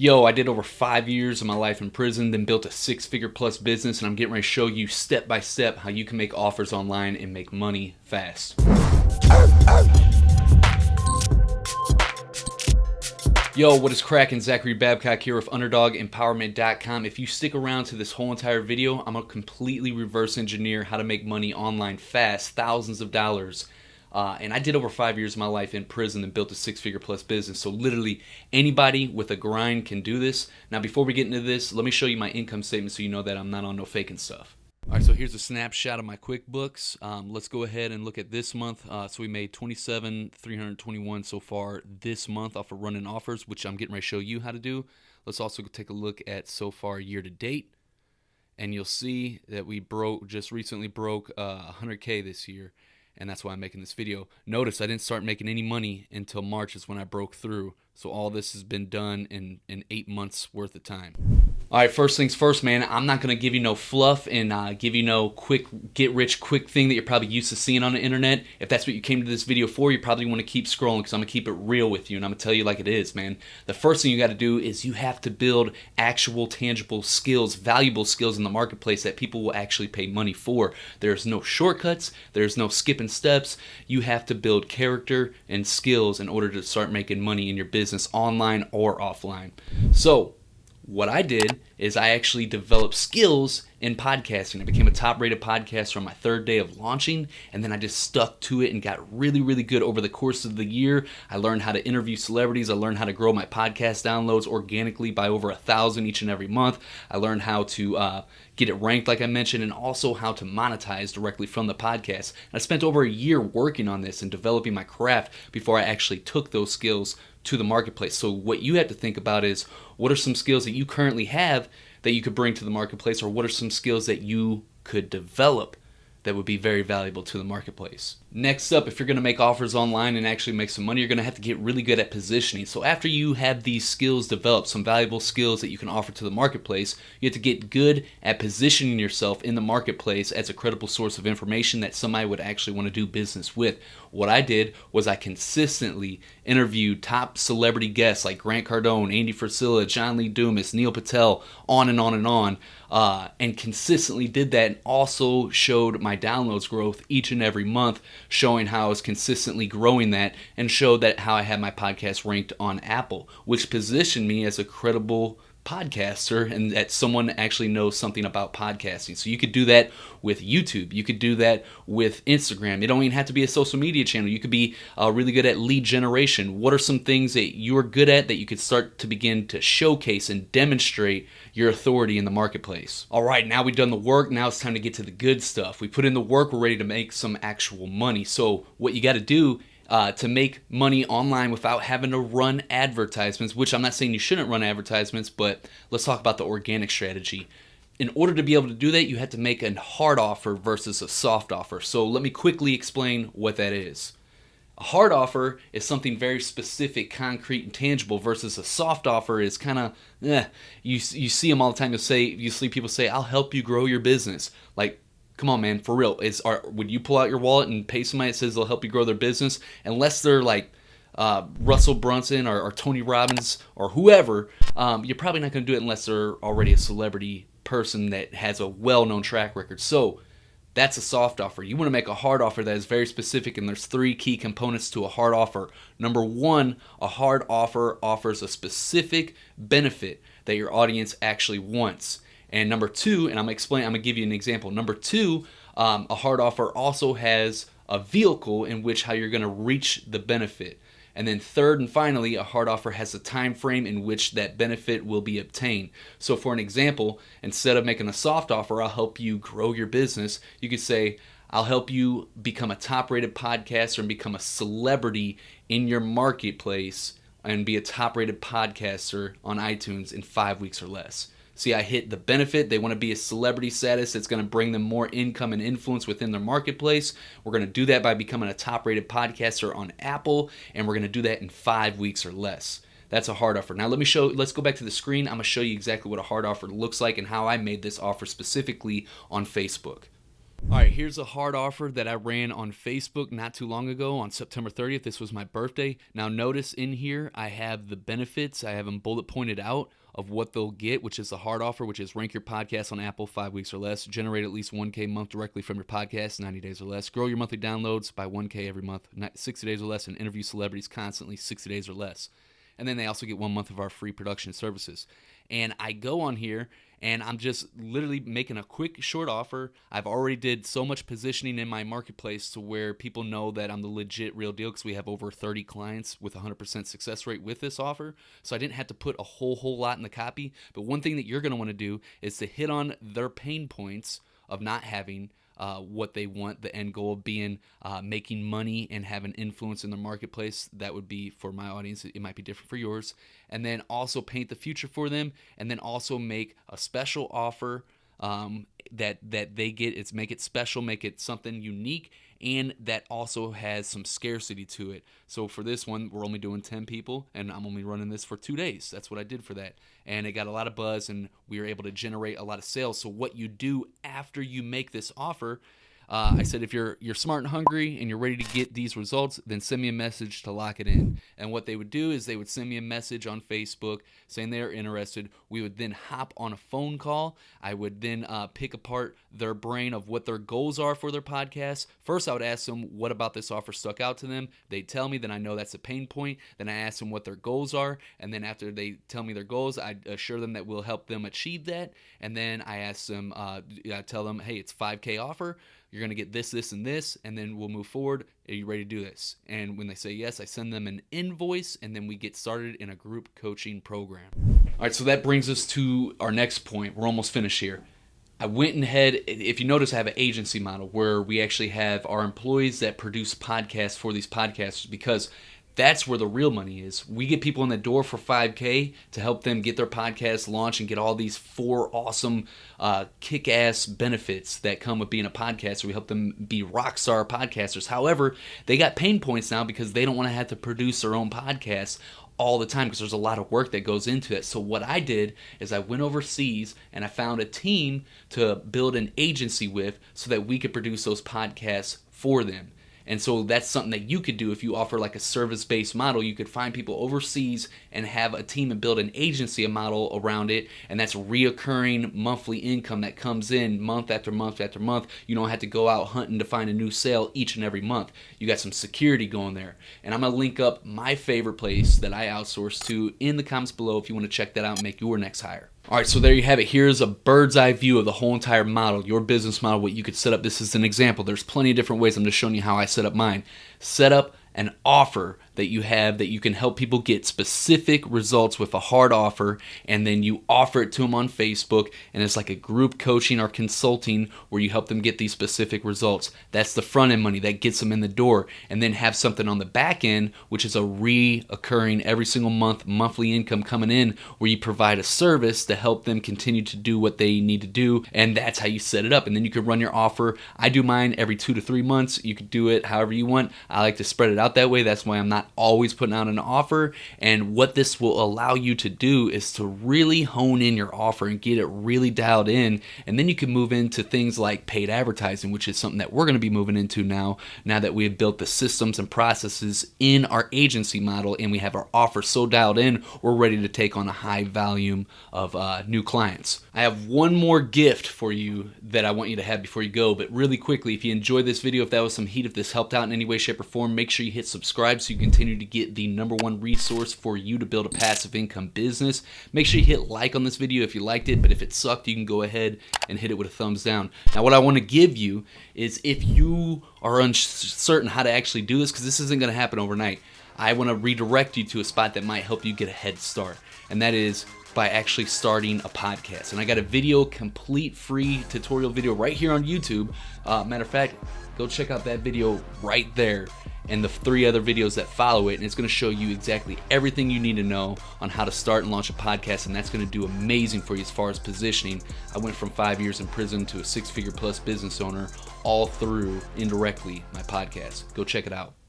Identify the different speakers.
Speaker 1: Yo, I did over five years of my life in prison, then built a six figure plus business, and I'm getting ready to show you step by step how you can make offers online and make money fast. Yo, what is cracking? Zachary Babcock here with UnderdogEmpowerment.com. If you stick around to this whole entire video, I'm going to completely reverse engineer how to make money online fast, thousands of dollars. Uh, and I did over five years of my life in prison and built a six figure plus business. So, literally, anybody with a grind can do this. Now, before we get into this, let me show you my income statement so you know that I'm not on no faking stuff. All right, so here's a snapshot of my QuickBooks. Um, let's go ahead and look at this month. Uh, so we made 27, 321 so far this month off of running offers, which I'm getting ready to show you how to do. Let's also take a look at so far year to date, and you'll see that we broke just recently broke uh, 100k this year, and that's why I'm making this video. Notice I didn't start making any money until March is when I broke through. So all this has been done in in eight months worth of time. All right, first things first, man. I'm not gonna give you no fluff and uh, give you no quick get rich quick thing that you're probably used to seeing on the internet. If that's what you came to this video for, you probably want to keep scrolling because I'm gonna keep it real with you and I'm gonna tell you like it is, man. The first thing you got to do is you have to build actual, tangible skills, valuable skills in the marketplace that people will actually pay money for. There's no shortcuts. There's no skipping steps. You have to build character and skills in order to start making money in your business, online or offline. So what I did is I actually developed skills in podcasting. I became a top rated podcaster on my third day of launching, and then I just stuck to it and got really, really good over the course of the year. I learned how to interview celebrities. I learned how to grow my podcast downloads organically by over a thousand each and every month. I learned how to uh, get it ranked, like I mentioned, and also how to monetize directly from the podcast. And I spent over a year working on this and developing my craft before I actually took those skills to the marketplace. So, what you have to think about is what are some skills that you currently have that you could bring to the marketplace, or what are some skills that you could develop that would be very valuable to the marketplace. Next up, if you're going to make offers online and actually make some money, you're to have to get really good at positioning. So after you have these skills developed, some valuable skills that you can offer to the marketplace, you have to get good at positioning yourself in the marketplace as a credible source of information that somebody would actually want to do business with. What I did was I consistently interviewed top celebrity guests like Grant Cardone, Andy Frisella, John Lee Dumas, Neil Patel, on and on and on, uh, and consistently did that and also showed my downloads growth each and every month showing how I was consistently growing that and showed that how I had my podcast ranked on Apple, which positioned me as a credible podcaster and that someone actually knows something about podcasting. So you could do that with YouTube. You could do that with Instagram. It don't even have to be a social media channel. You could be uh, really good at lead generation. What are some things that you're good at that you could start to begin to showcase and demonstrate your authority in the marketplace? All right, now we've done the work. Now it's time to get to the good stuff. We put in the work. We're ready to make some actual money. So what you got to do uh, to make money online without having to run advertisements, which I'm not saying you shouldn't run advertisements, but let's talk about the organic strategy. In order to be able to do that, you have to make a hard offer versus a soft offer. So let me quickly explain what that is. A hard offer is something very specific, concrete, and tangible, versus a soft offer is kind of, eh, you, you see them all the time. You'll say, you see people say, I'll help you grow your business. Like, Come on, man, for real. Is are would you pull out your wallet and pay somebody that says they'll help you grow their business? Unless they're like uh, Russell Brunson or, or, Tony Robbins or whoever, um, you're probably not going to do it unless they're already a celebrity person that has a well-known track record. So that's a soft offer. You want to make a hard offer that is very specific, and there's three key components to a hard offer. Number one, a hard offer offers a specific benefit that your audience actually wants. And number two, and I'm gonna explain, I'm gonna give you an example. Number two, um, a hard offer also has a vehicle in which how you're gonna reach the benefit. And then third and finally, a hard offer has a time frame in which that benefit will be obtained. So for an example, instead of making a soft offer, I'll help you grow your business, you could say, I'll help you become a top rated podcaster and become a celebrity in your marketplace and be a top rated podcaster on iTunes in five weeks or less. See, I hit the benefit. They want to be a celebrity status that's going to bring them more income and influence within their marketplace. We're going to do that by becoming a top rated podcaster on Apple, and we're going to do that in five weeks or less. That's a hard offer. Now let me show, let's go back to the screen. I'm going to show you exactly what a hard offer looks like and how I made this offer specifically on Facebook. All right, here's a hard offer that I ran on Facebook not too long ago on September 30th. This was my birthday. Now, notice in here I have the benefits, I have them bullet pointed out of what they'll get, which is the hard offer, which is rank your podcast on Apple five weeks or less, generate at least 1K a month directly from your podcast, 90 days or less, grow your monthly downloads by 1K every month, 60 days or less, and interview celebrities constantly, 60 days or less. And then they also get one month of our free production services. And I go on here and I'm just literally making a quick short offer. I've already did so much positioning in my marketplace to where people know that I'm the legit real deal because we have over 30 clients with 100% success rate with this offer. So I didn't have to put a whole whole lot in the copy. But one thing that you're going to want to do is to hit on their pain points of not having uh, what they want, the end goal of being uh, making money and having influence in the marketplace. That would be for my audience. It might be different for yours. And then also paint the future for them, and then also make a special offer um, that that they get. It's make it special, make it something unique, and that also has some scarcity to it. So for this one, we're only doing 10 people, and I'm only running this for two days. That's what I did for that. And it got a lot of buzz, and we were able to generate a lot of sales. So what you do after you make this offer uh, I said, if you're you're smart and hungry and you're ready to get these results, then send me a message to lock it in. And what they would do is they would send me a message on Facebook saying they're interested. We would then hop on a phone call. I would then uh, pick apart their brain of what their goals are for their podcast. First, I would ask them what about this offer stuck out to them. They tell me, then I know that's a pain point. Then I ask them what their goals are, and then after they tell me their goals, I assure them that we'll help them achieve that. And then I ask them, uh, I tell them, hey, it's 5K offer you're going to get this, this, and this, and then we'll move forward. Are you ready to do this? And when they say yes, I send them an invoice, and then we get started in a group coaching program. All right, so that brings us to our next point. We're almost finished here. I went ahead, if you notice, I have an agency model where we actually have our employees that produce podcasts for these podcasters because that's where the real money is. We get people in the door for 5K to help them get their podcast launched and get all these four awesome, uh, kick ass benefits that come with being a podcaster. We help them be rock star podcasters. However, they got pain points now because they don't want to have to produce their own podcast all the time because there's a lot of work that goes into it. So what I did is I went overseas and I found a team to build an agency with so that we could produce those podcasts for them. And so that's something that you could do if you offer like a service based model. You could find people overseas and have a team and build an agency, a model around it. And that's reoccurring monthly income that comes in month after month after month. You don't have to go out hunting to find a new sale each and every month. You got some security going there. And I'm going to link up my favorite place that I outsource to in the comments below if you want to check that out and make your next hire. All right, so there you have it. Here's a bird's eye view of the whole entire model, your business model, what you could set up. This is an example. There's plenty of different ways. I'm just showing you how I set up mine. Set up an offer that you have that you can help people get specific results with a hard offer and then you offer it to them on Facebook and it's like a group coaching or consulting where you help them get these specific results. That's the front end money that gets them in the door and then have something on the back end which is a reoccurring every single month monthly income coming in where you provide a service to help them continue to do what they need to do and that's how you set it up and then you can run your offer. I do mine every 2 to 3 months. You could do it however you want. I like to spread it out that way. That's why I'm not always putting out an offer. And what this will allow you to do is to really hone in your offer and get it really dialed in. And then you can move into things like paid advertising, which is something that we're going to be moving into now, now that we have built the systems and processes in our agency model and we have our offer so dialed in, we're ready to take on a high volume of uh, new clients. I have one more gift for you that I want you to have before you go, but really quickly, if you enjoyed this video, if that was some heat, if this helped out in any way, shape, or form, make sure you hit subscribe so you continue continue to get the number one resource for you to build a passive income business. Make sure you hit like on this video if you liked it, but if it sucked, you can go ahead and hit it with a thumbs down. Now, what I want to give you is if you are uncertain how to actually do this, because this isn't going to happen overnight, I want to redirect you to a spot that might help you get a head start, and that is by actually starting a podcast. And I got a video, complete free tutorial video right here on YouTube. Uh, matter of fact, go check out that video right there and the three other videos that follow it. And it's going to show you exactly everything you need to know on how to start and launch a podcast. And that's going to do amazing for you as far as positioning. I went from five years in prison to a six figure plus business owner all through indirectly my podcast. Go check it out.